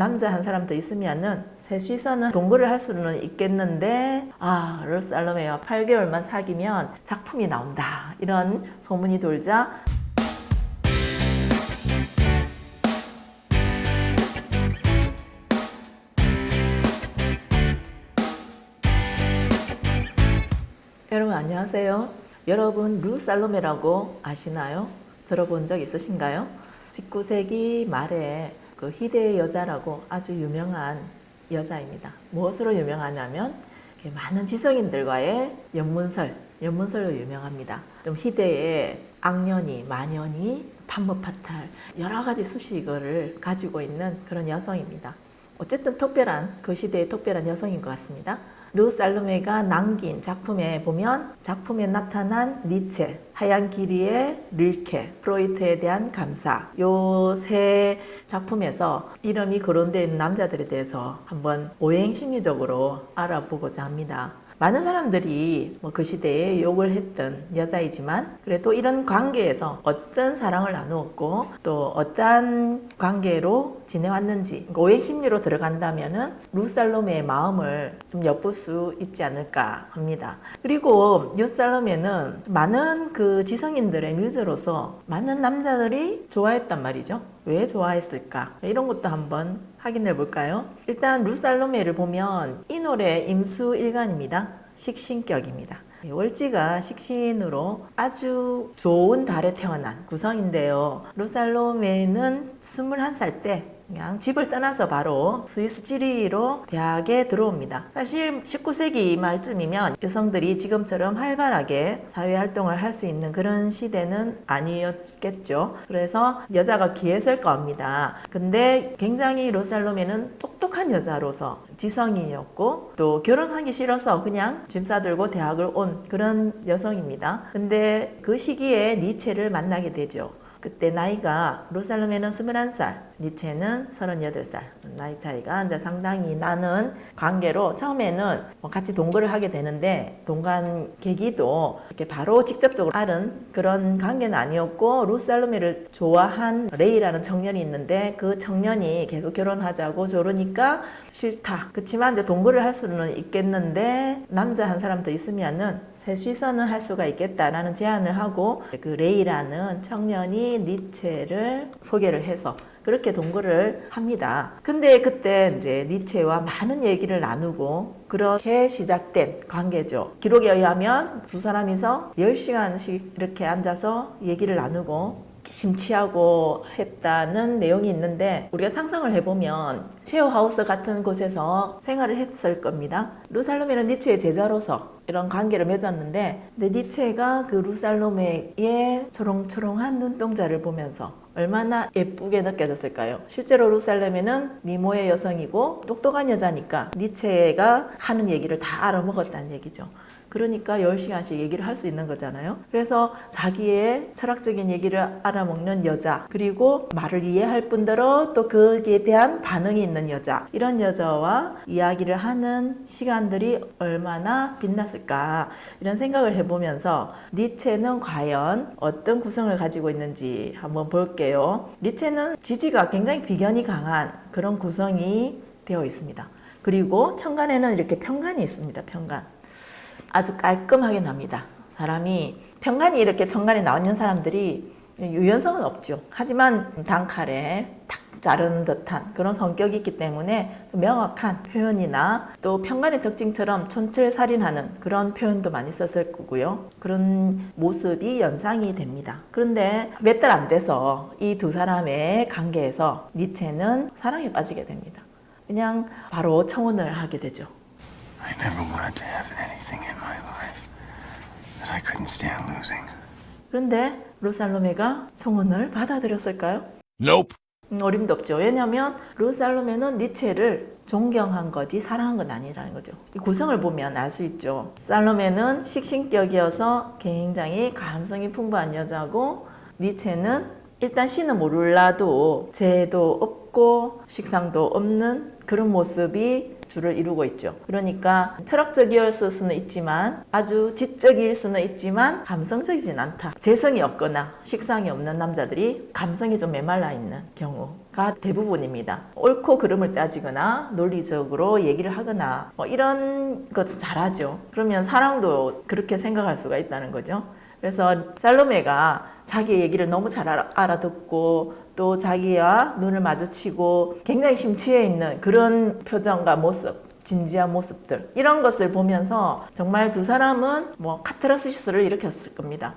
남자 한 사람 더 있으면은 셋이서는 동거를 할 수는 있겠는데 아 르살로메와 8개월만 사귀면 작품이 나온다 이런 소문이 돌자 여러분 안녕하세요. 여러분 루 살로메라고 아시나요? 들어본 적 있으신가요? 19세기 말에 그 희대의 여자라고 아주 유명한 여자입니다. 무엇으로 유명하냐면 많은 지성인들과의 연문설, 연문설로 유명합니다. 좀 희대의 악년이, 만연이, 판무파탈 여러 가지 수식어를 가지고 있는 그런 여성입니다. 어쨌든 특별한 그 시대의 특별한 여성인 것 같습니다. 루 살로메가 남긴 작품에 보면 작품에 나타난 니체, 하얀 길이의 릴케, 프로이트에 대한 감사 요 세 작품에서 이름이 있는 남자들에 대해서 한번 오행 심리적으로 알아보고자 합니다. 많은 사람들이 뭐 그 시대에 욕을 했던 여자이지만 그래도 이런 관계에서 어떤 사랑을 나누었고 또 어떠한 관계로 지내왔는지 오행 심리로 들어간다면 은 루살로메의 마음을 좀 엿볼 수 있지 않을까 합니다. 그리고 루살로메는 많은 그 지성인들의 뮤즈로서 많은 남자들이 좋아했단 말이죠. 왜 좋아했을까? 이런 것도 한번 확인해 볼까요? 일단 루살로메를 보면 이 노래 임수일간입니다. 식신격입니다. 월지가 식신으로 아주 좋은 달에 태어난 구성인데요. 루살로메는 21살 때 그냥 집을 떠나서 바로 스위스 지리로 대학에 들어옵니다. 사실 19세기 말쯤이면 여성들이 지금처럼 활발하게 사회활동을 할 수 있는 그런 시대는 아니었겠죠. 그래서 여자가 기했을 겁니다. 근데 굉장히 로살로메는 똑똑한 여자로서 지성이었고 또 결혼하기 싫어서 그냥 짐 싸들고 대학을 온 그런 여성입니다. 근데 그 시기에 니체를 만나게 되죠. 그때 나이가 루 살로메는 21살, 니체는 38살. 나이 차이가 이제 상당히 나는 관계로 처음에는 뭐 같이 동거를 하게 되는데 동거한 계기도 이렇게 바로 직접적으로 알은 그런 관계는 아니었고 루 살로메를 좋아한 레이라는 청년이 있는데 그 청년이 계속 결혼하자고 저러니까 싫다. 그렇지만 이제 동거를 할 수는 있겠는데 남자 한 사람 더 있으면은 셋이서는 할 수가 있겠다라는 제안을 하고 그 레이라는 청년이 니체를 소개를 해서 그렇게 동거를 합니다. 근데 그때 이제 니체와 많은 얘기를 나누고 그렇게 시작된 관계죠. 기록에 의하면 두 사람이서 10시간씩 이렇게 앉아서 얘기를 나누고 심취하고 했다는 내용이 있는데 우리가 상상을 해보면 쉐어하우스 같은 곳에서 생활을 했을 겁니다. 루살로메는 니체의 제자로서 이런 관계를 맺었는데 근데 니체가 그 루살로메의 초롱초롱한 눈동자를 보면서 얼마나 예쁘게 느껴졌을까요? 실제로 루살렘에는 미모의 여성이고 똑똑한 여자니까 니체가 하는 얘기를 다 알아먹었다는 얘기죠. 그러니까 10시간씩 얘기를 할 수 있는 거잖아요. 그래서 자기의 철학적인 얘기를 알아먹는 여자 그리고 말을 이해할 뿐더러 또 거기에 대한 반응이 있는 여자 이런 여자와 이야기를 하는 시간들이 얼마나 빛났을까 이런 생각을 해보면서 니체는 과연 어떤 구성을 가지고 있는지 한번 볼게요. 니체는 지지가 굉장히 비견이 강한 그런 구성이 되어 있습니다. 그리고 천간에는 이렇게 편간이 있습니다. 편간. 아주 깔끔하게 납니다. 사람이 평간이 이렇게 천간에 나와 있는 사람들이 유연성은 없죠. 하지만 단칼에 탁 자른 듯한 그런 성격이 있기 때문에 명확한 표현이나 또 평간의 특징처럼 촌철살인하는 그런 표현도 많이 썼을 거고요. 그런 모습이 연상이 됩니다. 그런데 몇 달 안 돼서 이 두 사람의 관계에서 니체는 사랑에 빠지게 됩니다. 그냥 바로 청혼을 하게 되죠. I never wanted to have anything in my life that I couldn't stand losing. 그런데 루살로메가 청혼을 받아들였을까요? Nope. 음, 어림도 없죠. 왜냐하면 루살로메는 니체를 존경한 거지 사랑한 건 아니라는 거죠. 이 구성을 보면 알 수 있죠. 살로메는 식신격이어서 굉장히 감성이 풍부한 여자고 니체는 일단 신은 몰라도 재도 없고 식상도 없는 그런 모습이 주를 이루고 있죠. 그러니까 철학적이었을 수는 있지만 아주 지적일 수는 있지만 감성적이진 않다. 재성이 없거나 식상이 없는 남자들이 감성이 좀 메말라 있는 경우가 가 대부분입니다. 옳고 그름을 따지거나 논리적으로 얘기를 하거나 뭐 이런 것을 잘하죠. 그러면 사람도 그렇게 생각할 수가 있다는 거죠. 그래서 살로메가 자기 얘기를 너무 잘 알아- 알아 듣고 또 자기와 눈을 마주치고 굉장히 심취해 있는 그런 표정과 모습 진지한 모습들 이런 것을 보면서 정말 두 사람은 뭐 카타르시스를 일으켰을 겁니다.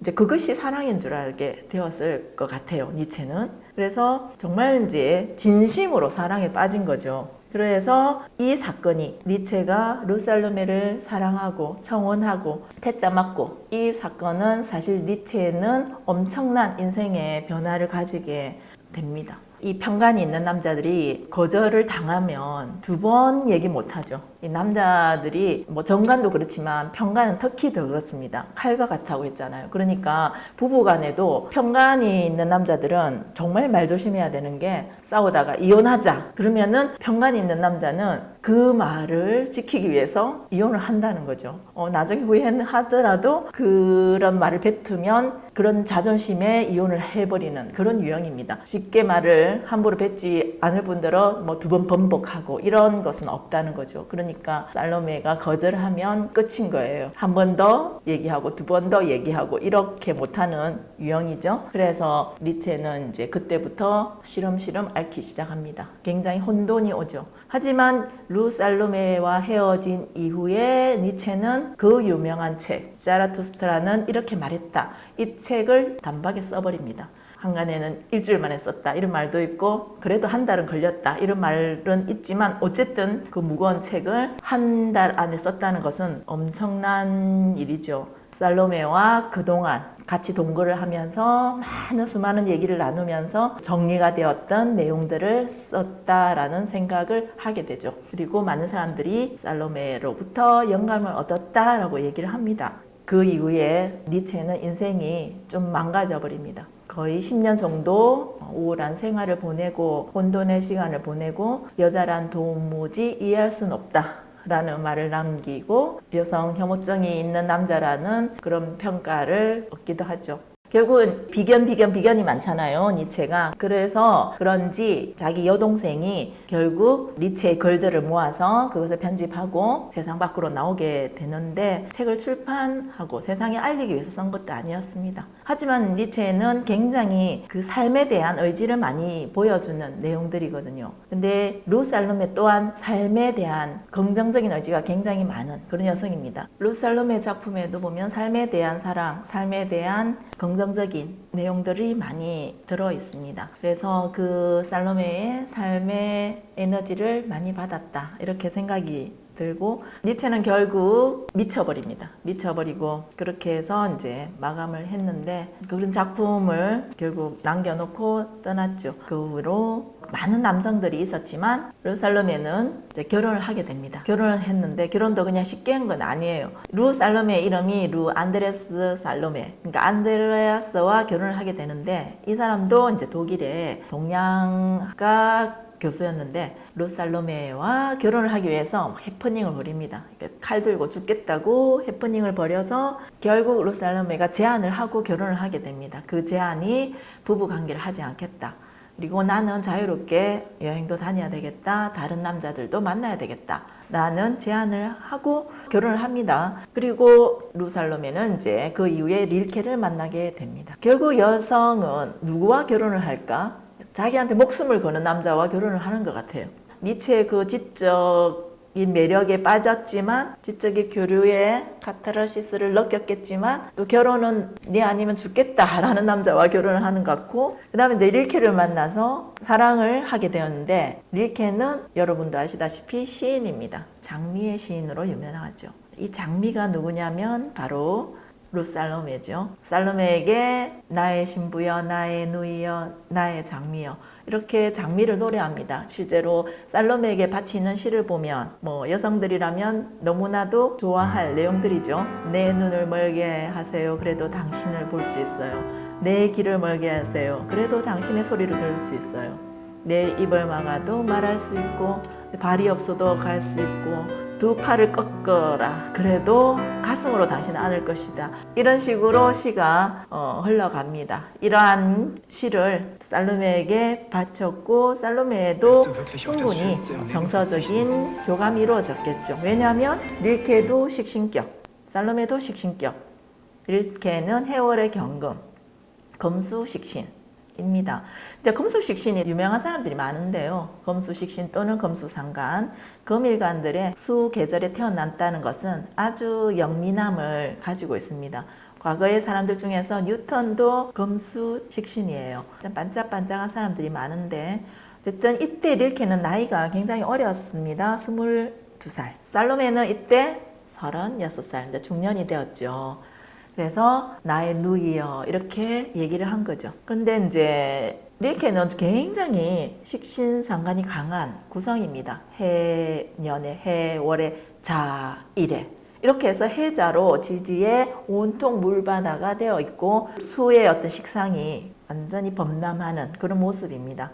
이제 그것이 사랑인 줄 알게 되었을 것 같아요. 니체는. 그래서 정말 이제 진심으로 사랑에 빠진 거죠. 그래서 이 사건이 니체가 루살로메를 사랑하고 청혼하고 태자 맞고 이 사건은 사실 니체는 엄청난 인생의 변화를 가지게 됩니다. 이 편간이 있는 남자들이 거절을 당하면 두 번 얘기 못 하죠. 이 남자들이 뭐 정간도 그렇지만 편간은 특히 더 그렇습니다. 칼과 같다고 했잖아요. 그러니까 부부 간에도 편간이 있는 남자들은 정말 말 조심해야 되는 게 싸우다가 이혼하자. 그러면은 편간이 있는 남자는 그 말을 지키기 위해서 이혼을 한다는 거죠. 어, 나중에 후회하더라도 그런 말을 뱉으면 그런 자존심에 이혼을 해버리는 그런 유형입니다. 쉽게 말을 함부로 뱉지 않을 분들은 뭐 두 번 번복하고 이런 것은 없다는 거죠. 그 러니까 살로메가 거절하면 끝인 거예요. 한 번 더 얘기하고 두 번 더 얘기하고 이렇게 못하는 유형이죠. 그래서 리체는 이제 그때부터 시름시름 앓기 시작합니다. 굉장히 혼돈이 오죠. 하지만 루 살로메와 헤어진 이후에 니체는 그 유명한 책 자라투스트라는 이렇게 말했다. 이 책을 단박에 써버립니다. 한간에는 일주일 만에 썼다 이런 말도 있고 그래도 한 달은 걸렸다 이런 말은 있지만 어쨌든 그 무거운 책을 한 달 안에 썼다는 것은 엄청난 일이죠. 살로메와 그동안 같이 동거를 하면서 많은 수많은 얘기를 나누면서 정리가 되었던 내용들을 썼다라는 생각을 하게 되죠. 그리고 많은 사람들이 살로메로부터 영감을 얻었다라고 얘기를 합니다. 그 이후에 니체는 인생이 좀 망가져 버립니다. 거의 10년 정도 우울한 생활을 보내고 혼돈의 시간을 보내고 여자란 도무지 이해할 순 없다. 라는 말을 남기고 여성 혐오증이 있는 남자라는 그런 평가를 얻기도 하죠. 결국은 비견 비견 비견이 많잖아요 니체가. 그래서 그런지 자기 여동생이 결국 니체의 글들을 모아서 그것을 편집하고 세상 밖으로 나오게 되는데 책을 출판하고 세상에 알리기 위해서 쓴 것도 아니었습니다. 하지만 니체는 굉장히 그 삶에 대한 의지를 많이 보여주는 내용들이거든요. 근데 루살롬에 또한 삶에 대한 긍정적인 의지가 굉장히 많은 그런 여성입니다. 루살롬의 작품에도 보면 삶에 대한 사랑 삶에 대한 긍 긍정적인 내용들이 많이 들어 있습니다. 그래서 그 살로메의 삶의 에너지를 많이 받았다. 이렇게 생각이 들고 니체는 결국 미쳐버립니다. 미쳐버리고 그렇게 해서 이제 마감을 했는데 그런 작품을 결국 남겨놓고 떠났죠. 그 후로 많은 남성들이 있었지만 루살롬에는 이제 결혼을 하게 됩니다. 결혼을 했는데 결혼도 그냥 쉽게 한 건 아니에요. 루 살로메 이름이 루 안드레스 살로메. 그러니까 안드레아스와 결혼을 하게 되는데 이 사람도 이제 독일의 동양가 교수였는데 루살로메와 결혼을 하기 위해서 해프닝을 벌입니다. 그러니까 칼 들고 죽겠다고 해프닝을 벌여서 결국 루살로메가 제안을 하고 결혼을 하게 됩니다. 그 제안이 부부 관계를 하지 않겠다. 그리고 나는 자유롭게 여행도 다녀야 되겠다. 다른 남자들도 만나야 되겠다. 라는 제안을 하고 결혼을 합니다. 그리고 루살로메는 이제 그 이후에 릴케를 만나게 됩니다. 결국 여성은 누구와 결혼을 할까? 자기한테 목숨을 거는 남자와 결혼을 하는 것 같아요. 니체의 그 지적인 매력에 빠졌지만 지적인 교류에 카타르시스를 느꼈겠지만 또 결혼은 네 아니면 죽겠다라는 남자와 결혼을 하는 것 같고 그 다음에 이제 릴케를 만나서 사랑을 하게 되었는데 릴케는 여러분도 아시다시피 시인입니다. 장미의 시인으로 유명하죠. 이 장미가 누구냐면 바로 루살로메죠. 살로메에게 나의 신부여, 나의 누이여, 나의 장미여 이렇게 장미를 노래합니다. 실제로 살로메에게 바치는 시를 보면 뭐 여성들이라면 너무나도 좋아할 내용들이죠. 내 눈을 멀게 하세요. 그래도 당신을 볼 수 있어요. 내 길을 멀게 하세요. 그래도 당신의 소리를 들을 수 있어요. 내 입을 막아도 말할 수 있고 발이 없어도 갈 수 있고 두 팔을 꺾어라. 그래도 가슴으로 당신은 안을 것이다. 이런 식으로 시가 어, 흘러갑니다. 이러한 시를 살로메에게 바쳤고 살로메도 충분히 정서적인 교감이 이루어졌겠죠. 왜냐하면 릴케도 식신격, 살로메도 식신격, 릴케는 해월의 경금, 검수식신 입니다. 이제 검수식신이 유명한 사람들이 많은데요. 검수식신 또는 검수상간, 검일간들의 수 계절에 태어났다는 것은 아주 영민함을 가지고 있습니다. 과거의 사람들 중에서 뉴턴도 검수식신이에요. 좀 반짝반짝한 사람들이 많은데 어쨌든 이때 릴케는 나이가 굉장히 어렸습니다. 22살. 살로메는 이때 36살, 이제 중년이 되었죠. 그래서 나의 누이여 이렇게 얘기를 한 거죠. 그런데 이제 릴케는 굉장히 식신상관이 강한 구성입니다. 해 년에 해 월에 자 일에 이렇게 해서 해자로 지지에 온통 물바다가 되어 있고 수의 어떤 식상이 완전히 범람하는 그런 모습입니다.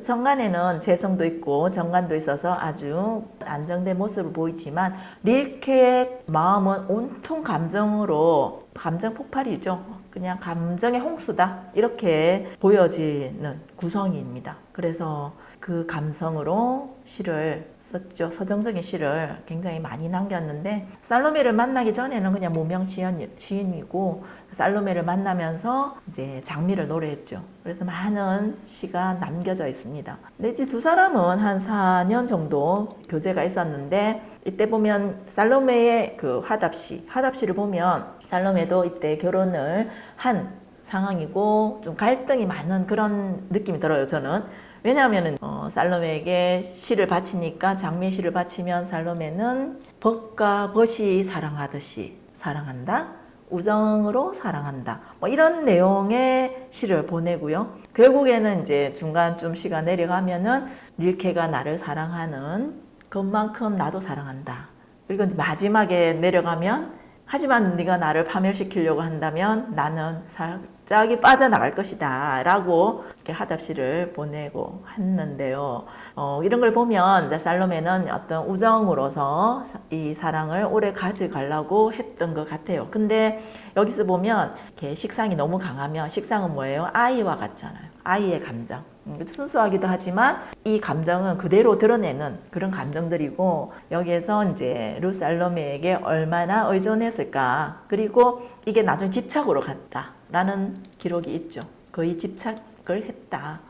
정간에는 재성도 있고 정관도 있어서 아주 안정된 모습을 보이지만 릴케의 마음은 온통 감정으로 감정 폭발이죠. 그냥 감정의 홍수다 이렇게 보여지는 구성입니다. 그래서 그 감성으로 시를 썼죠. 서정적인 시를 굉장히 많이 남겼는데 살로메를 만나기 전에는 그냥 무명 시인, 시인이고 살로메를 만나면서 이제 장미를 노래했죠. 그래서 많은 시가 남겨져 있습니다. 근데 이제 두 사람은 한 4년 정도 교제가 있었는데 이때 보면 살로메의 그 화답시, 화답시를 보면 살로메도 이때 결혼을 한 상황이고 좀 갈등이 많은 그런 느낌이 들어요. 저는 왜냐하면은 어, 살로메에게 시를 바치니까 장미의 시를 바치면 살로메는 벗과 벗이 사랑하듯이 사랑한다. 우정으로 사랑한다. 뭐 이런 내용의 시를 보내고요. 결국에는 이제 중간쯤 시가 내려가면은 릴케가 나를 사랑하는 것만큼 나도 사랑한다. 그리고 마지막에 내려가면 하지만 네가 나를 파멸시키려고 한다면 나는 살 짝이 빠져나갈 것이다 라고 이렇게 하답시를 보내고 했는데요. 어, 이런 걸 보면 이제 살로메는 어떤 우정으로서 이 사랑을 오래 가져가려고 했던 것 같아요. 근데 여기서 보면 이렇게 식상이 너무 강하면 식상은 뭐예요? 아이와 같잖아요. 아이의 감정. 음, 순수하기도 하지만 이 감정은 그대로 드러내는 그런 감정들이고 여기에서 이제 루살로메에게 얼마나 의존했을까? 그리고 이게 나중에 집착으로 갔다 라는 기록이 있죠. 거의 집착을 했다.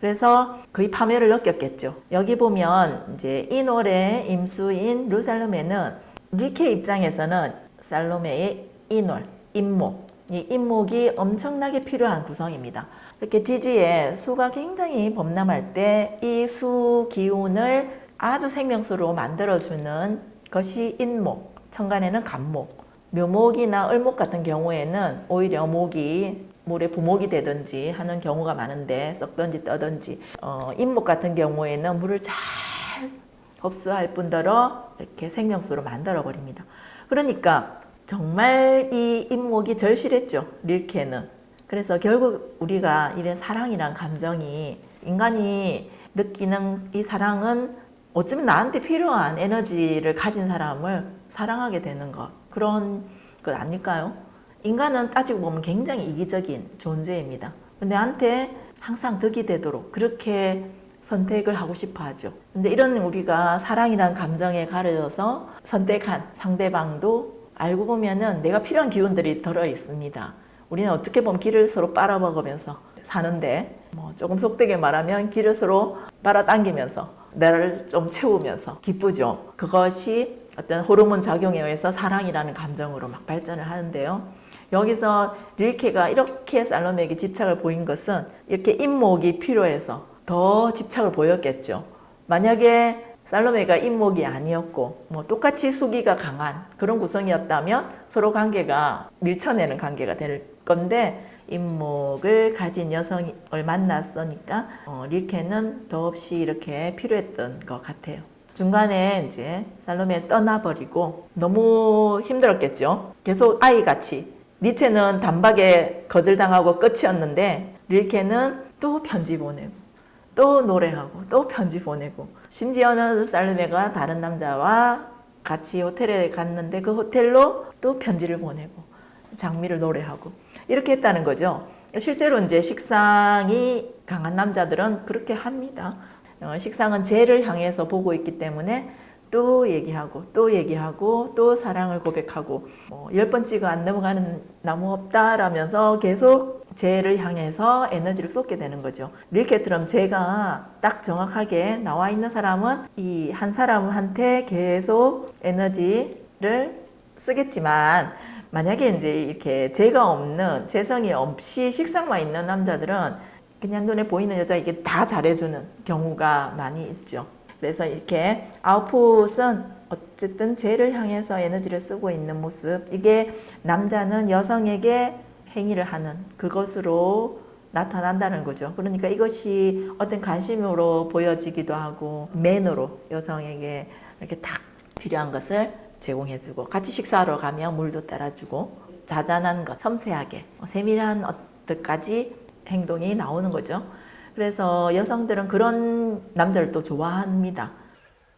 그래서 거의 파멸을 느꼈겠죠. 여기 보면 이제 이 노래 임수인 루살로메는 릴케 입장에서는 살로메의 인월 임목. 이 임목이 엄청나게 필요한 구성입니다. 이렇게 지지에 수가 굉장히 범람할 때 이 수 기운을 아주 생명수로 만들어주는 것이 인목, 천간에는 간목, 묘목이나 을목 같은 경우에는 오히려 목이 물에 부목이 되든지 하는 경우가 많은데 썩든지 떠든지 어, 인목 같은 경우에는 물을 잘 흡수할 뿐더러 이렇게 생명수로 만들어 버립니다. 그러니까 정말 이 인목이 절실했죠. 릴케는. 그래서 결국 우리가 이런 사랑이란 감정이 인간이 느끼는 이 사랑은 어쩌면 나한테 필요한 에너지를 가진 사람을 사랑하게 되는 것. 그런 것 아닐까요? 인간은 따지고 보면 굉장히 이기적인 존재입니다. 나한테 항상 득이 되도록 그렇게 선택을 하고 싶어 하죠. 근데 이런 우리가 사랑이란 감정에 가려져서 선택한 상대방도 알고 보면은 내가 필요한 기운들이 들어 있습니다. 우리는 어떻게 보면 길을 서로 빨아먹으면서 사는데 뭐 조금 속되게 말하면 길을 서로 빨아당기면서 나를 좀 채우면서 기쁘죠. 그것이 어떤 호르몬 작용에 의해서 사랑이라는 감정으로 막 발전을 하는데요. 여기서 릴케가 이렇게 살로메에게 집착을 보인 것은 이렇게 인목이 필요해서 더 집착을 보였겠죠. 만약에 살로메가 인목이 아니었고 뭐 똑같이 수기가 강한 그런 구성이었다면 서로 관계가 밀쳐내는 관계가 될 건데 인목을 가진 여성을 만났으니까 어, 릴케는 더없이 이렇게 필요했던 것 같아요. 중간에 이제 살로메 떠나버리고 너무 힘들었겠죠. 계속 아이같이 니체는 단박에 거절당하고 끝이었는데 릴케는 또 편지 보내고 또 노래하고 또 편지 보내고 심지어는 살르메가 다른 남자와 같이 호텔에 갔는데 그 호텔로 또 편지를 보내고 장미를 노래하고 이렇게 했다는 거죠. 실제로 이제 식상이 강한 남자들은 그렇게 합니다. 어, 식상은 죄를 향해서 보고 있기 때문에 또 얘기하고 또 얘기하고 또 사랑을 고백하고 뭐 열번 찍어 안 넘어가는 나무 없다라면서 계속 죄를 향해서 에너지를 쏟게 되는 거죠. 릴케처럼 죄가 딱 정확하게 나와 있는 사람은 이 한 사람한테 계속 에너지를 쓰겠지만 만약에 이제 이렇게 죄가 없는 재성이 없이 식상만 있는 남자들은 그냥 눈에 보이는 여자에게 다 잘해주는 경우가 많이 있죠. 그래서 이렇게 아웃풋은 어쨌든 죄를 향해서 에너지를 쓰고 있는 모습. 이게 남자는 여성에게 행위를 하는 그것으로 나타난다는 거죠. 그러니까 이것이 어떤 관심으로 보여지기도 하고 맨으로 여성에게 이렇게 딱 필요한 것을 제공해주고 같이 식사하러 가면 물도 따라주고 자잘한 것, 섬세하게 세밀한 어떻까지 행동이 나오는 거죠. 그래서 여성들은 그런 남자를 또 좋아합니다.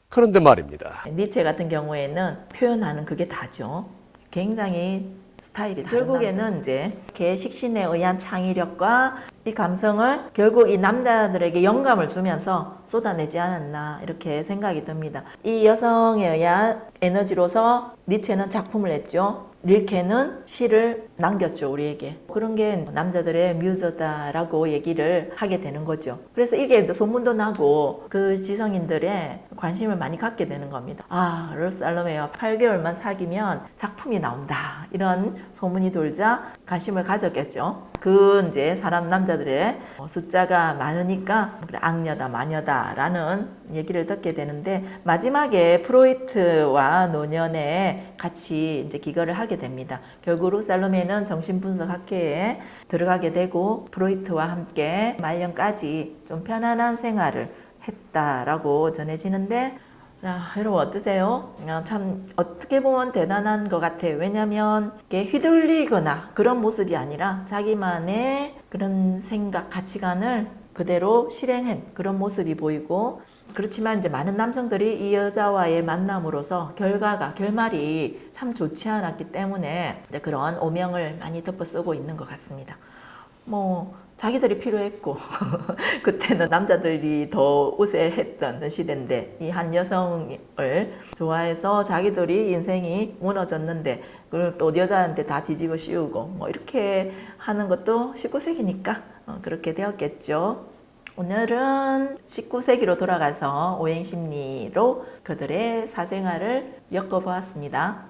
그런데 말입니다. 니체 같은 경우에는 표현하는 그게 다죠. 굉장히 스타일이 다른 결국에는 이제 개식신에 의한 창의력과 이 감성을 결국 이 남자들에게 영감을 주면서 쏟아내지 않았나 이렇게 생각이 듭니다. 이 여성에 의한 에너지로서 니체는 작품을 냈죠. 릴케는 시를 남겼죠 우리에게. 그런 게 남자들의 뮤즈다라고 얘기를 하게 되는 거죠. 그래서 이게 또 소문도 나고 그 지성인들의 관심을 많이 갖게 되는 겁니다. 아 로스 알로메와 8개월만 사귀면 작품이 나온다. 이런 소문이 돌자 관심을 가졌겠죠. 그 이제 사람 남자들의 숫자가 많으니까 악녀다 마녀다 라는 얘기를 듣게 되는데 마지막에 프로이트와 노년에 같이 이제 기거를 하게 됩니다. 결국 살로메는 정신분석학회에 들어가게 되고 프로이트와 함께 말년까지 좀 편안한 생활을 했다라고 전해지는데 아, 여러분 어떠세요? 아, 참 어떻게 보면 대단한 것 같아요. 왜냐하면 휘둘리거나 그런 모습이 아니라 자기만의 그런 생각, 가치관을 그대로 실행한 그런 모습이 보이고 그렇지만 이제 많은 남성들이 이 여자와의 만남으로서 결과가 결말이 참 좋지 않았기 때문에 이제 그런 오명을 많이 덮어 쓰고 있는 것 같습니다. 뭐 자기들이 필요했고 그때는 남자들이 더 우세했던 시대인데 이 한 여성을 좋아해서 자기들이 인생이 무너졌는데 그걸 또 여자한테 다 뒤집어 씌우고 뭐 이렇게 하는 것도 19세기니까 어, 그렇게 되었겠죠. 오늘은 19세기로 돌아가서 오행심리로 그들의 사생활을 엮어보았습니다.